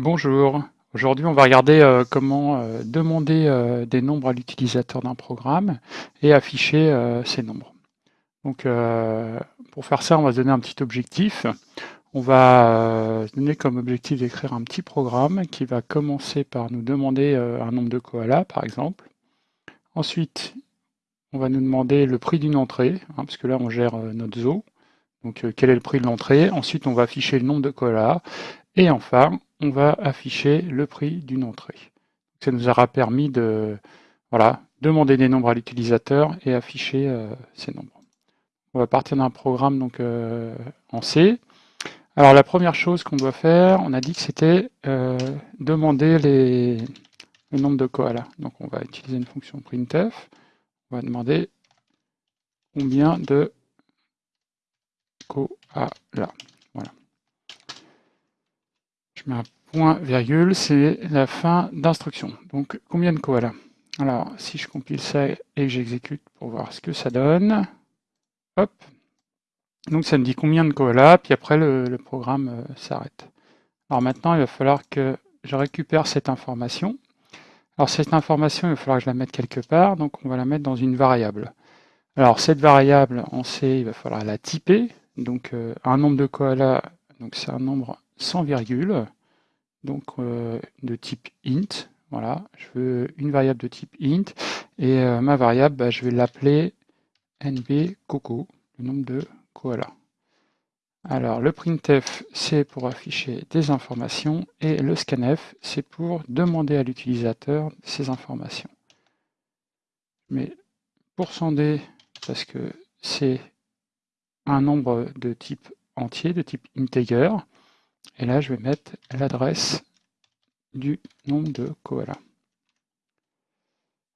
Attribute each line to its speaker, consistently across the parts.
Speaker 1: Bonjour, aujourd'hui on va regarder euh, comment euh, demander euh, des nombres à l'utilisateur d'un programme et afficher ces nombres. Donc pour faire ça on va se donner un petit objectif. On va se donner comme objectif d'écrire un petit programme qui va commencer par nous demander un nombre de koalas par exemple. Ensuite on va nous demander le prix d'une entrée, hein, parce que là on gère notre zoo. Donc quel est le prix de l'entrée? Ensuite on va afficher le nombre de koalas. Et enfin, on va afficher le prix d'une entrée. Ça nous aura permis de voilà, demander des nombres à l'utilisateur et afficher euh, ces nombres. On va partir d'un programme donc, euh, en C. Alors la première chose qu'on doit faire, on a dit que c'était euh, demander les, le nombre de koalas. Donc on va utiliser une fonction printf. On va demander combien de koalas. Point virgule, c'est la fin d'instruction. Donc combien de koalas? Alors si je compile ça et que j'exécute pour voir ce que ça donne, hop, donc ça me dit combien de koalas, puis après le, programme euh, s'arrête. Alors maintenant il va falloir que je récupère cette information. Alors cette information, il va falloir que je la mette quelque part, donc on va la mettre dans une variable. Alors cette variable en C, il va falloir la typer, donc euh, un nombre de koalas, donc c'est un nombre sans virgule, donc euh, de type int. Voilà, je veux une variable de type int, et euh, ma variable, bah, je vais l'appeler nb coco, le nombre de koalas. Alors le printf, c'est pour afficher des informations, et le scanf, c'est pour demander à l'utilisateur ces informations. Mais pour %d, parce que c'est un nombre de type entier, de type integer, et là, je vais mettre l'adresse du nombre de koalas.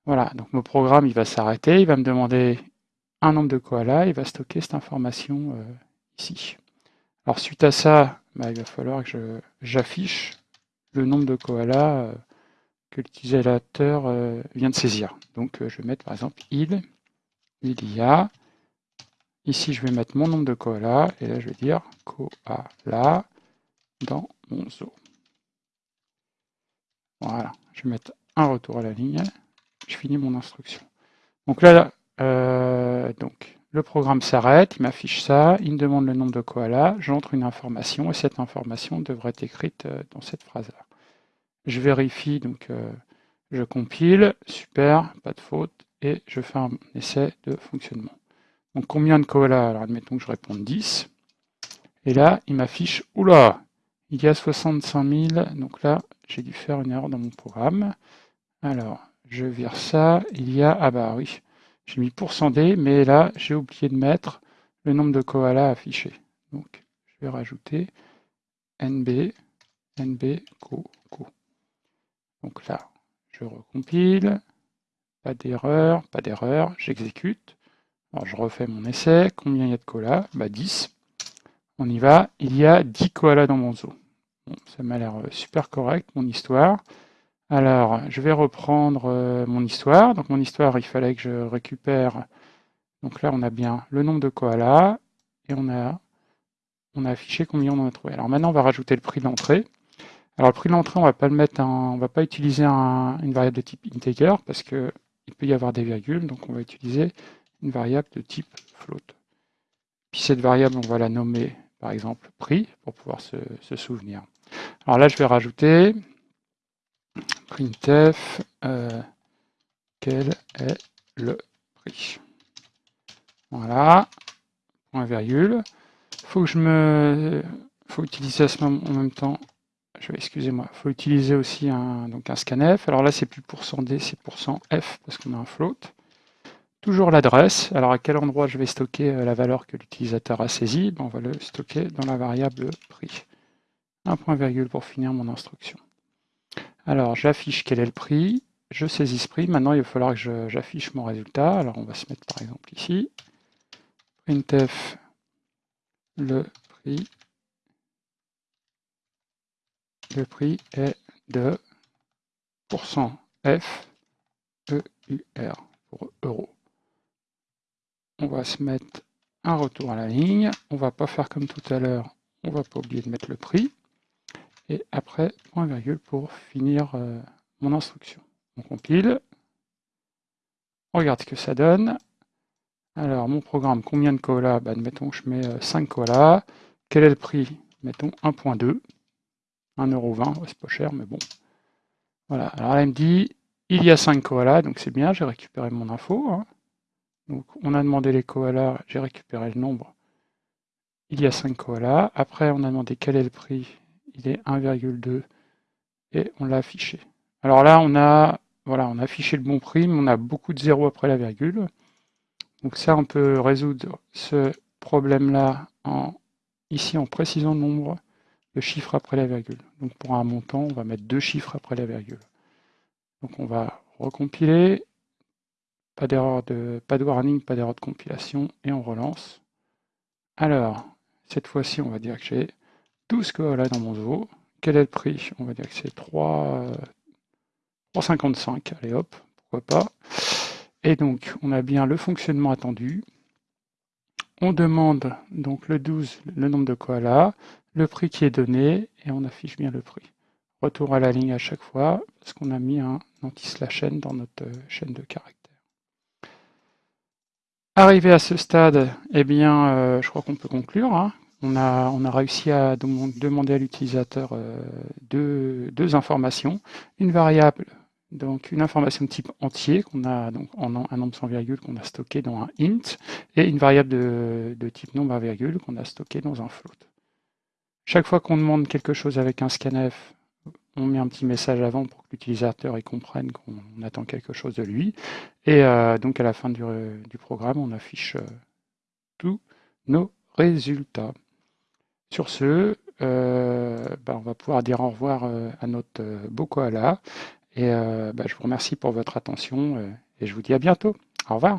Speaker 1: Voilà, donc mon programme, il va s'arrêter, il va me demander un nombre de koalas, il va stocker cette information euh, ici. Alors suite à ça, bah, il va falloir que j'affiche le nombre de koalas euh, que l'utilisateur euh, vient de saisir. Donc je vais mettre par exemple il, il y a, ici je vais mettre mon nombre de koalas, et là je vais dire koala, dans mon zoo. Voilà, je vais mettre un retour à la ligne, je finis mon instruction. Donc là, euh, donc, le programme s'arrête, il m'affiche ça, il me demande le nombre de koalas, j'entre une information, et cette information devrait être écrite euh, dans cette phrase-là. Je vérifie, donc euh, je compile, super, pas de faute, et je fais un essai de fonctionnement. Donc combien de koalas? Alors admettons que je réponde 10. Et là, il m'affiche, oula, il y a 65 000, donc là, j'ai dû faire une erreur dans mon programme. Alors, je vire ça, il y a, ah bah oui, j'ai mis %d, mais là, j'ai oublié de mettre le nombre de koalas affiché. Donc, je vais rajouter nb, nb, co, co. Donc là, je recompile, pas d'erreur, pas d'erreur, j'exécute. Alors, je refais mon essai, combien il y a de koalas? Bah 10. On y va, il y a 10 koalas dans mon zoo ça m'a l'air euh, super correct, mon histoire. Alors, je vais reprendre euh, mon histoire. Donc, mon histoire, il fallait que je récupère... Donc là, on a bien le nombre de koalas et on a, on a affiché combien on en a trouvé. Alors maintenant, on va rajouter le prix d'entrée. Alors, le prix d'entrée, on va va pas utiliser une variable de type integer parce que il peut y avoir des virgules, donc on va utiliser une variable de type float. Puis cette variable, on va la nommer par exemple prix, pour pouvoir se, souvenir. Alors là, je vais rajouter printf, euh, quel est le prix? Voilà, point virgule. Faut que je me, faut utiliser à ce moment en même temps. Je vais, excusez-moi, faut utiliser aussi un donc un scanf. Alors là, c'est plus %d, c'est %f parce qu'on a un float. Toujours l'adresse. Alors à quel endroit je vais stocker euh, la valeur que l'utilisateur a saisie ben, On va le stocker dans la variable prix. Un point virgule pour finir mon instruction. Alors j'affiche quel est le prix, je saisis ce prix. Maintenant il va falloir que j'affiche mon résultat. Alors on va se mettre par exemple ici. printf le prix. Le prix est de %f EUR pour euro on va se mettre un retour à la ligne. On va pas faire comme tout à l'heure, on va pas oublier de mettre le prix. Et après point virgule pour finir euh, mon instruction. On compile, on regarde ce que ça donne. Alors, mon programme, combien de koalas? Bah, Admettons que je mets 5 euh, koalas. Quel est le prix? Mettons 1.2. 1,20€, c'est pas cher, mais bon. Voilà, alors il me dit, il y a 5 koalas, donc c'est bien, j'ai récupéré mon info. Hein. Donc, on a demandé les koalas, j'ai récupéré le nombre. Il y a 5 koalas. Après, on a demandé quel est le prix. Il est 1,2 et on l'a affiché. Alors là, on a, voilà, on a affiché le bon prix, mais on a beaucoup de zéros après la virgule. Donc ça, on peut résoudre ce problème-là en, ici en précisant le nombre de chiffres après la virgule. Donc pour un montant, on va mettre deux chiffres après la virgule. Donc on va recompiler, pas d'erreur de, pas de warning, pas d'erreur de compilation, et on relance. Alors, cette fois-ci, on va dire que j'ai 12 koalas dans mon zoo. Quel est le prix? On va dire que c'est 3,55. Allez hop, pourquoi pas. Et donc, on a bien le fonctionnement attendu. On demande donc le 12, le nombre de koalas, le prix qui est donné, et on affiche bien le prix. Retour à la ligne à chaque fois, parce qu'on a mis un anti-slash n dans notre chaîne de caractères. Arrivé à ce stade, eh bien, euh, je crois qu'on peut conclure. Hein. On, a, réussi à demander à l'utilisateur euh, deux, informations. Une variable donc une information de type entier qu'on a donc un nombre sans virgule qu'on a stocké dans un int et une variable de, type nombre à virgule qu'on a stocké dans un float. Chaque fois qu'on demande quelque chose avec un scanf, on met un petit message avant pour que l'utilisateur comprenne qu'on attend quelque chose de lui. Et euh, donc à la fin du, programme, on affiche euh, tous nos résultats. Sur ce, euh, bah, on va pouvoir dire au revoir à notre beau koala et euh, bah, je vous remercie pour votre attention euh, et je vous dis à bientôt. Au revoir.